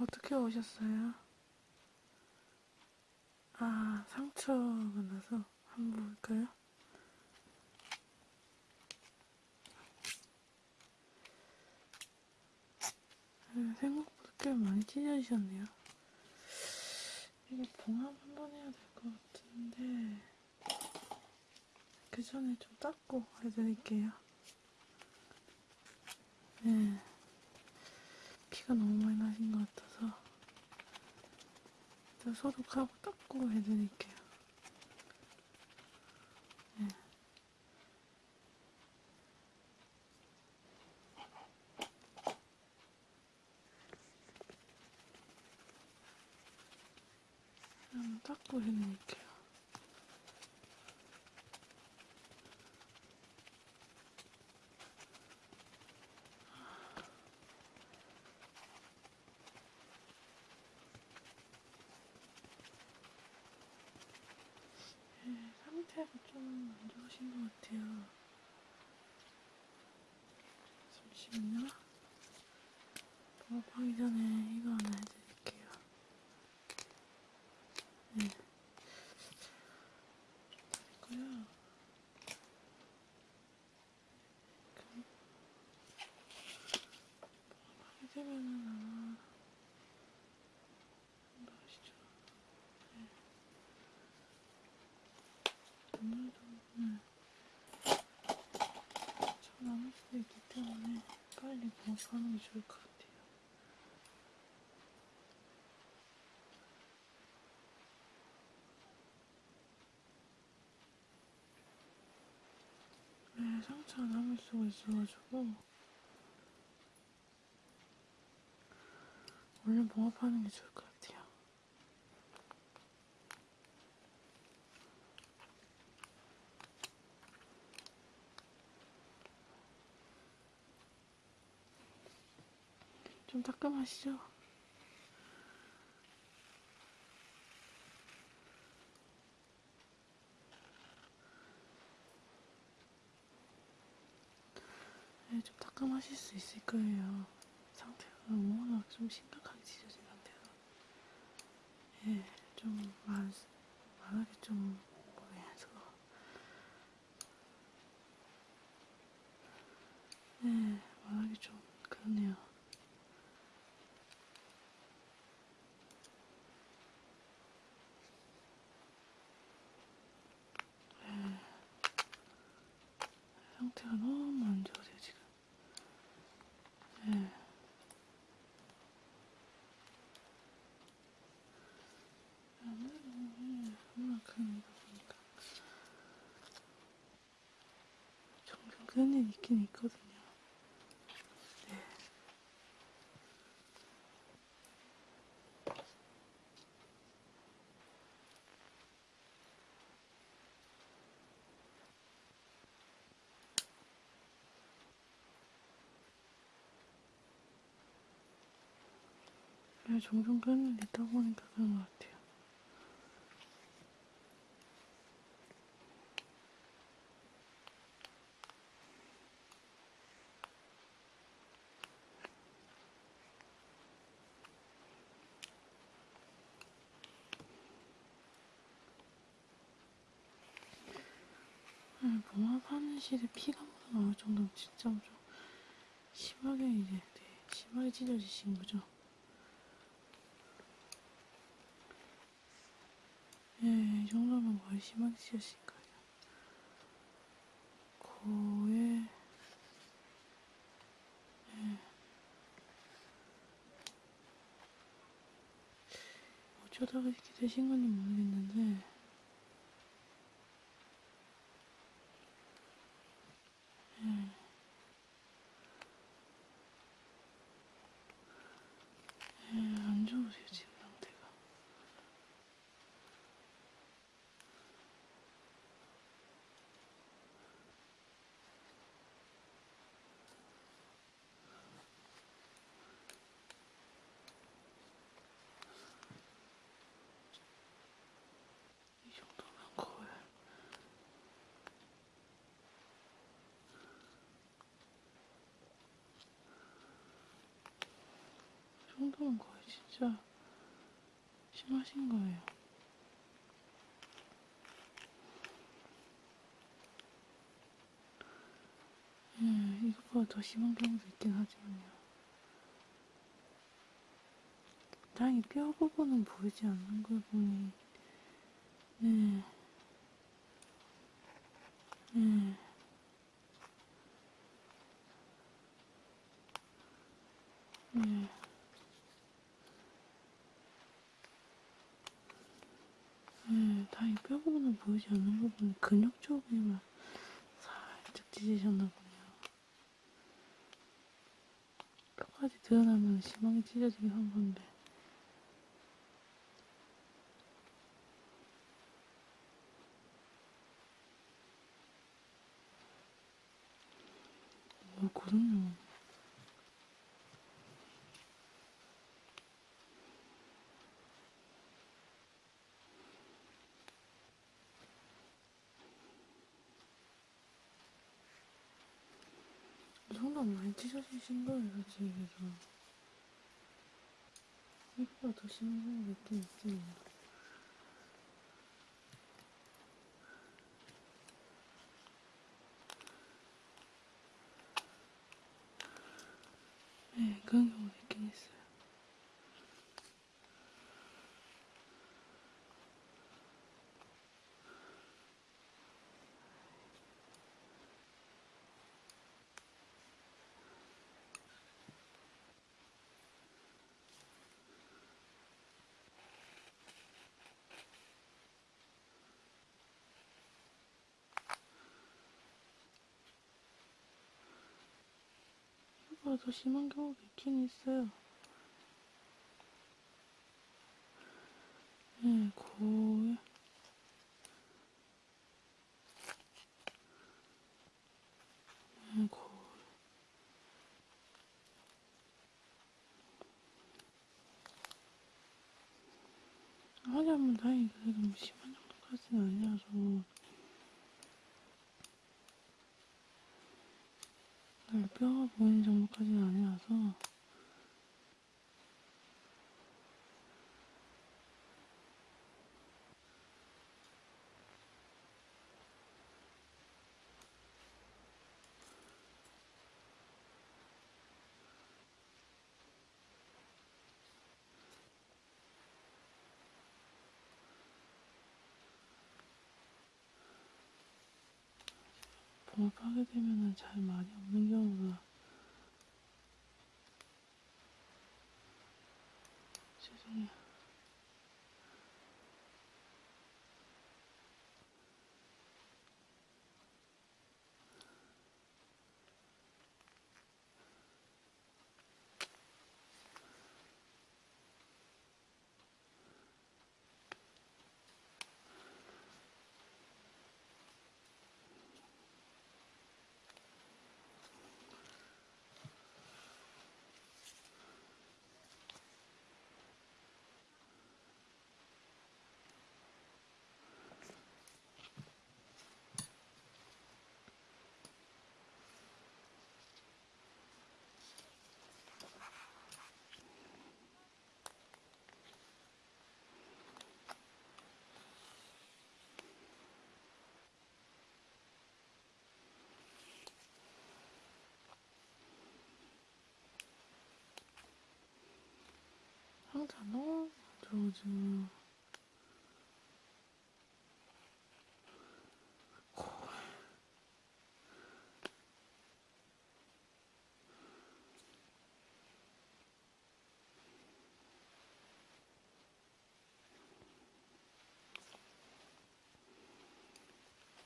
어떻게 오셨어요? 아, 상처가 나서 한번 볼까요? 네, 생각보다 꽤 많이 찢어지셨네요. 이거 봉합 한번 해야 될 것 같은데 그 전에 좀 닦고 해드릴게요. 네, 피가 너무 많이 나신 것 같아서 일단 소독하고 닦고 해드릴게요. 네. 닦고 해드릴게요. 네, 상태가 좀 안 좋으신 것 같아요. 잠시만요. 먹방하기 전에 이거 하나 해드릴게요. 네. 됐고요. 그럼 먹방하게 되면은 아마 한번 하시죠. 네. 오늘도 오늘 저 남을 수도 있기 때문에 빨리 먹방하는 게 좋을 것 같아요. 네, 상처가 남을 수가 있어가지고 얼른 봉합하는 게 좋을 것 같아요. 좀 따끔하시죠? 네, 좀 따끔하실 수 있을 거예요. 상태가 워낙 좀 심각하게 찢어진 상태라. 예, 좀 말, 말하기 좀 뭐해서. 네, 말하기 좀 그렇네요. 상태가 너무 안 좋으세요, 지금. 네. 그런 일 있긴 있거든요. 네, 종종 일 있다 보니까 그런 것 같아요. 네, 봉합하는 실에 피가 묻어나올 정도면 진짜 좀 심하게 이제 네, 심하게 찢어지신 거죠. 예, 이 정도면 거의 심하게 찢어진 거예요. 코에, 예. 어쩌다가 이렇게 되신 건지 모르겠는데, 예. 예, 안 좋으세요, 지금 상태가. 정도면 거의 진짜 심하신 거예요. 예, 이것보다 더 심한 경우도 있긴 하지만요. 다행히 뼈 부분은 보이지 않는 걸 보니, 네, 네. 네. 네, 다행히 뼈 부분은 보이지 않는 부분, 근육 쪽에만 살짝 찢으셨나 보네요. 뼈까지 드러나면 심하게 찢어지긴 한 건데. 뭐, 그럼요. 이 찢어지신 거예요, 솔직히 그래서. 이거보다 더 심한 경우가 있긴 있지. 네, 그런 경우도 이거보다 더 심한 경우도 있긴 있어요. 네, 거의. 네, 거의. 하자면 다행히 그래도 뭐 심한 정도까지는 아니라서. 네, 뼈가 보이는 정도까지는 아니라서. 봉합하게 되면은 잘 많이 없는 경우가 죄송해요. 항상 너무 들어오죠.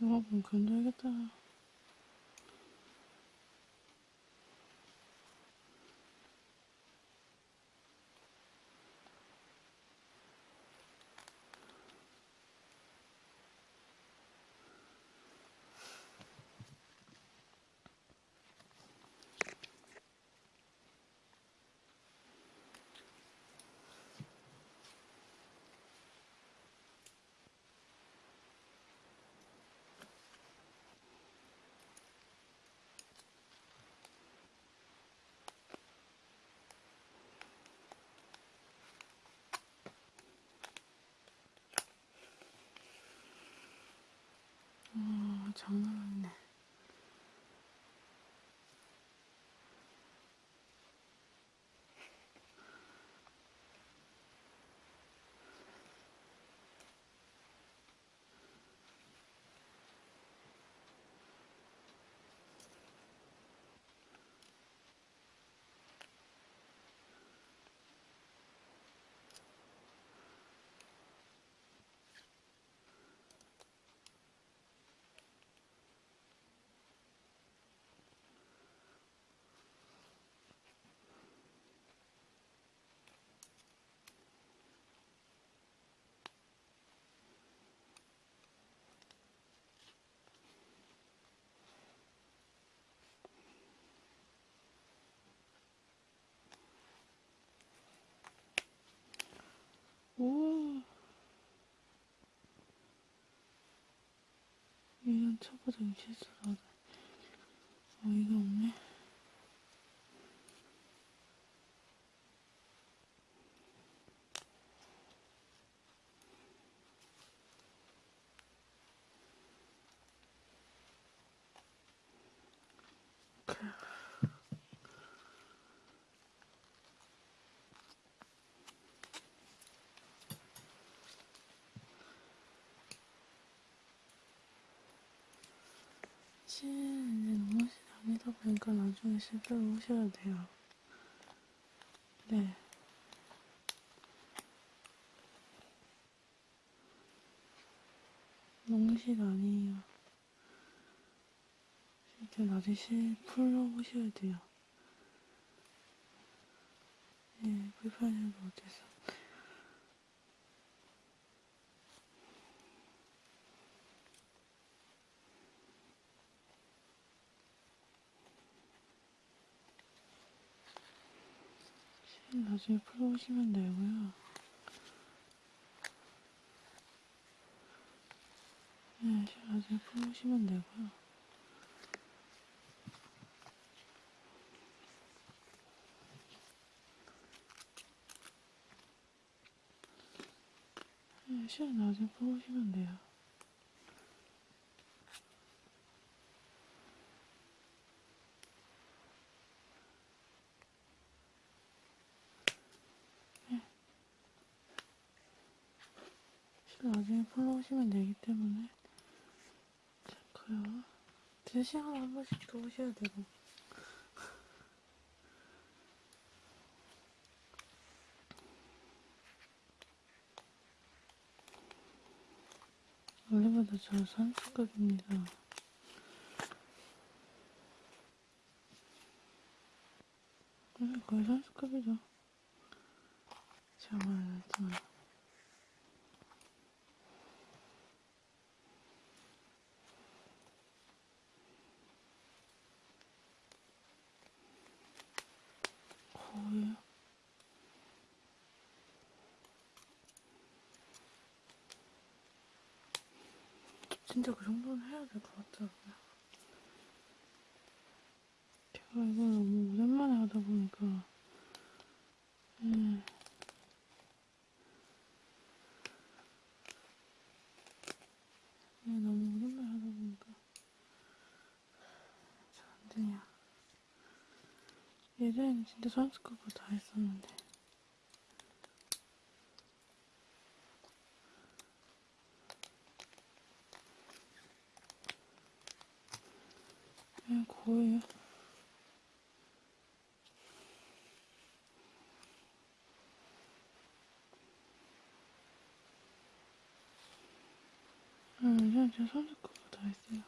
여러분 견뎌야겠다. 장난 초보적인 실수라도 어이가 없네. 사실 이제 너무 다니다 보니까 나중에 실제로 오셔야 돼요. 네. 농실 아니에요. 실제 나중에 실 풀러 오셔야 돼요. 예, 불편해도 어째서. 나중에 풀러 오시면 되고요. 네, 실 나중에 풀러 오시면 되고요. 네, 실 나중에 풀러 오시면 돼요. 실 나중에 풀러 오시면 되기 때문에 좋고요. 2시간에 한 번씩 더 오셔야 되고. 원래보다 저 선수급입니다. 네, 거의 선수급이죠. 제가 말했지만. 진짜 그 정도는 해야 될 것 같더라고요. 제가 이걸 너무 오랜만에 하다 보니까 예. 예, 너무 오랜만에 하다 보니까 잘 안 되냐. 예전에는 진짜 선수급으로 다 했었는데. 예, 거의 응, 예전에 진짜 선수급으로 다 했어요.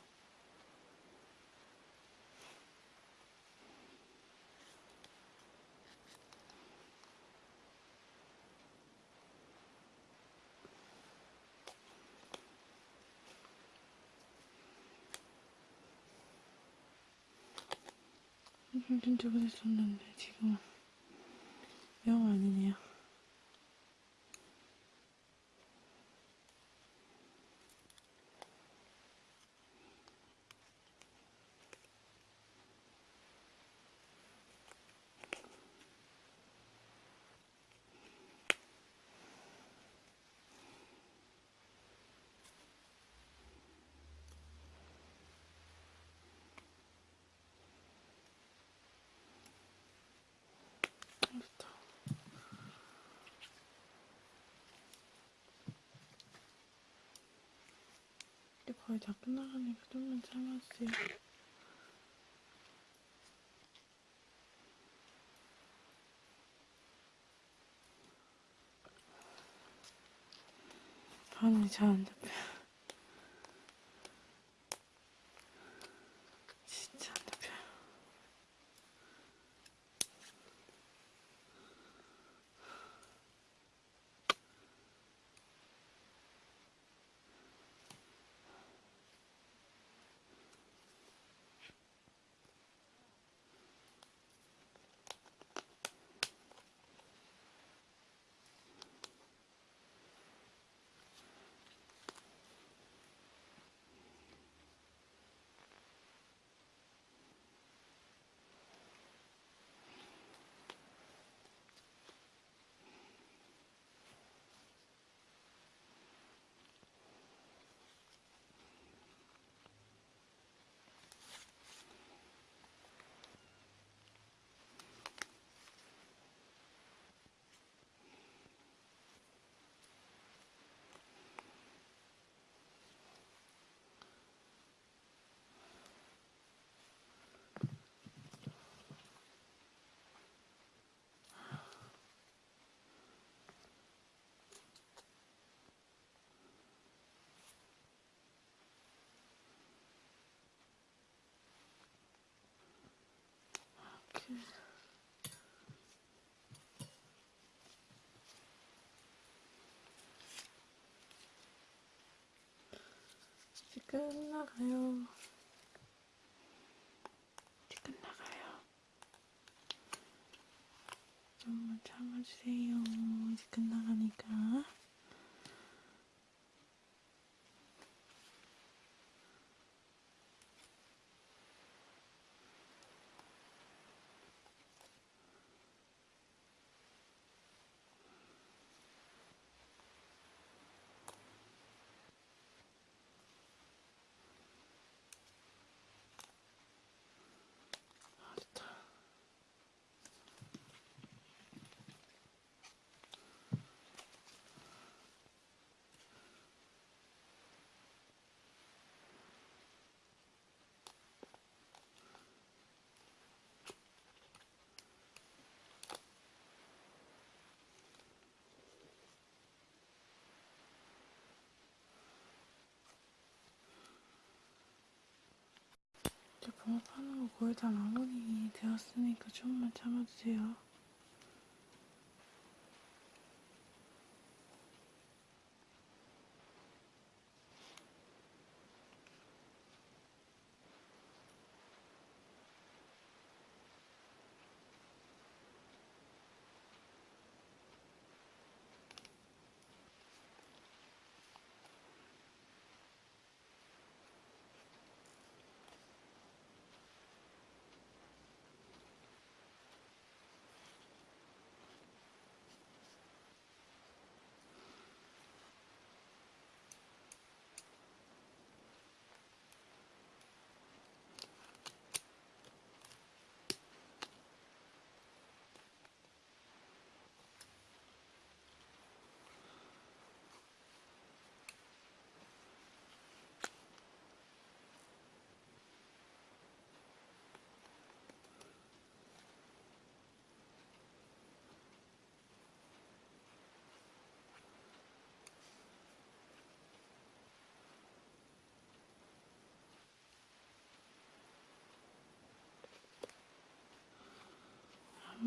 음, 진짜 그랬었는데 지금은 영 아니네요. 거의 다 끝나가니까 좀만 참아주세요. 반응이 잘안 잡 끝나가요. 이제 끝나가요. 좀만 참아주세요. 이제 끝나가니까. 제 붕어파는 거 거의 다 마무리 되었으니까 조금만 참아주세요.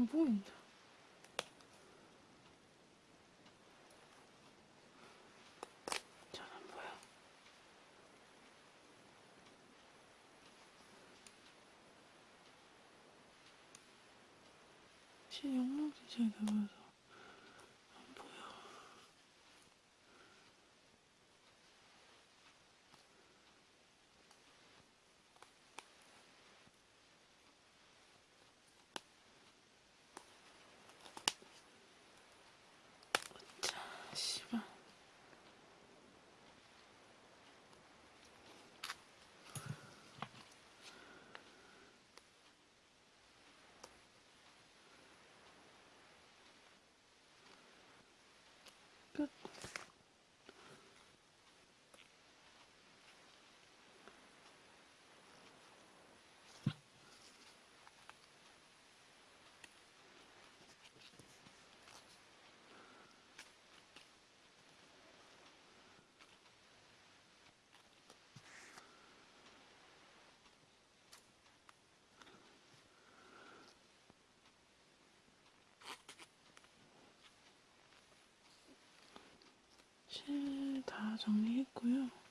안 보인다. 잘 안 보여. 실 영롱지 잘 들어서 끝. 실다 정리했고요.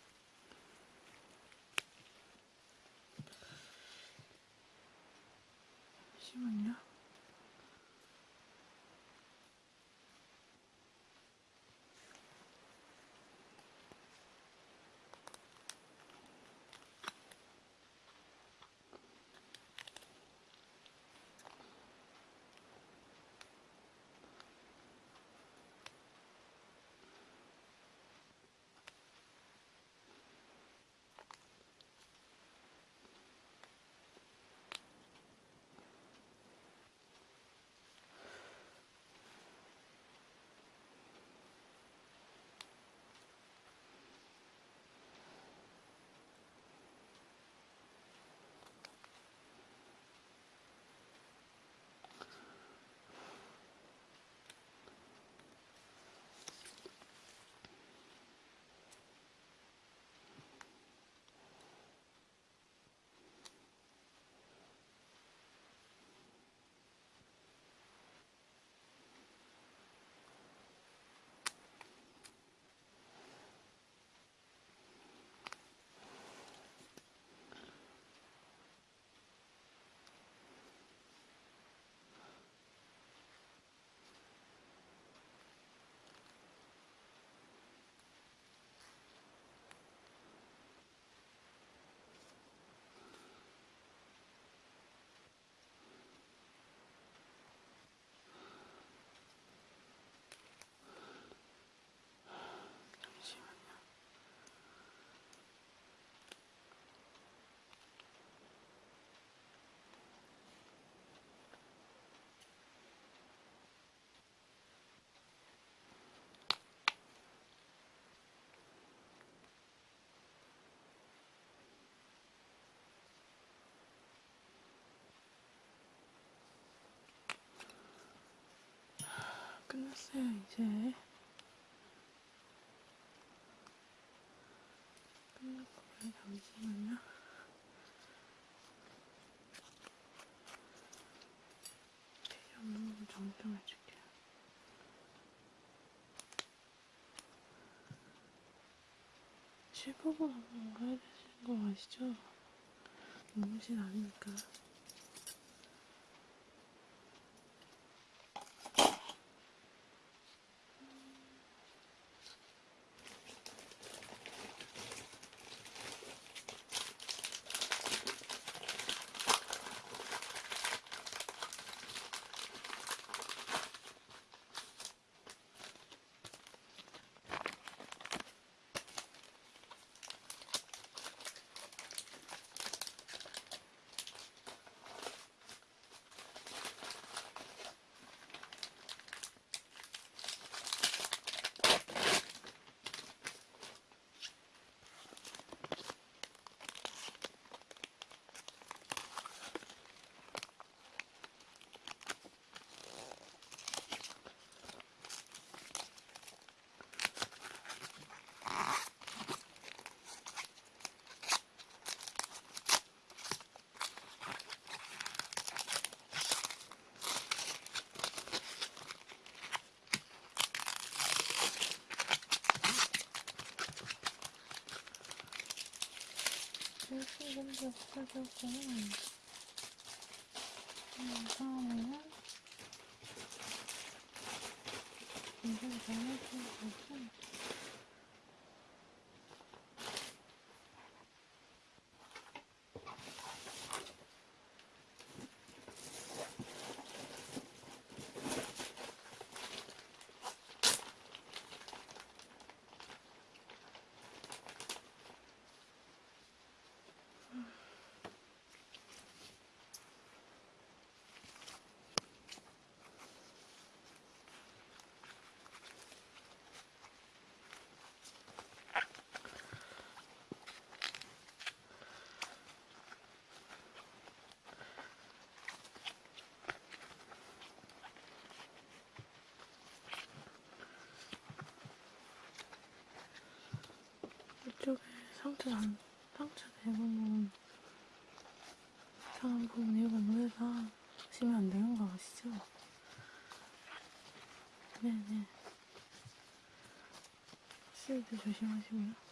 끝났어요, 이제. 끝났고요, 잠시만요. 필요 없는 부분 정정 해줄게요. 실버분 한번 가야 되시는 거 아시죠? 너무신 아니니까. 열심히 먼저 없어졌고, 음, 다음에는, 이걸 잘해주는 거지. 이쪽에 상처 안, 상처 대부분 상한 부분 이거 물에다 하시면 안 되는 거 아시죠? 네네. 스위드 조심하시고요.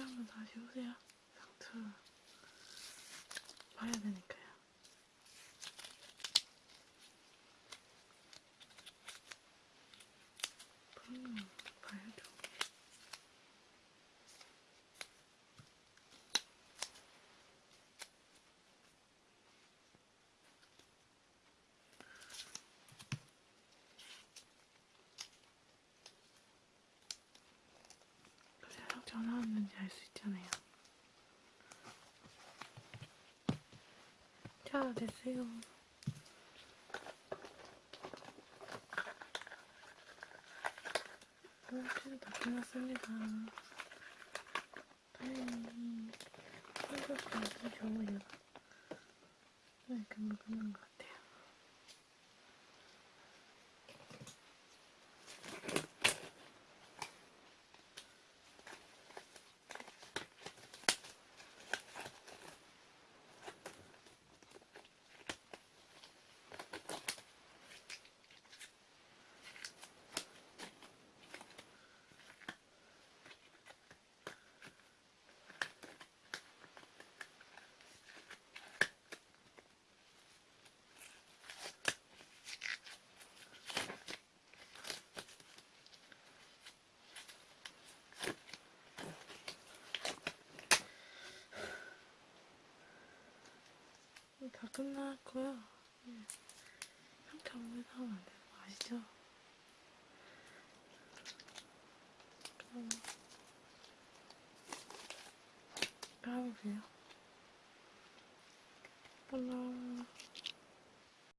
한번 다시 오세요. 상처 봐야 되니까요. 그러면 봐야죠. 알 수 있잖아요. 자, 됐어요. 꽁치도 다 끝났습니다. 다행히 한국도 아주 좋아요. 네, 금방 끝난 것 같아요. 다 끝났고요. 네. 상태 없는 안 되는 거 아시죠? 그럼 까보세요. 하나,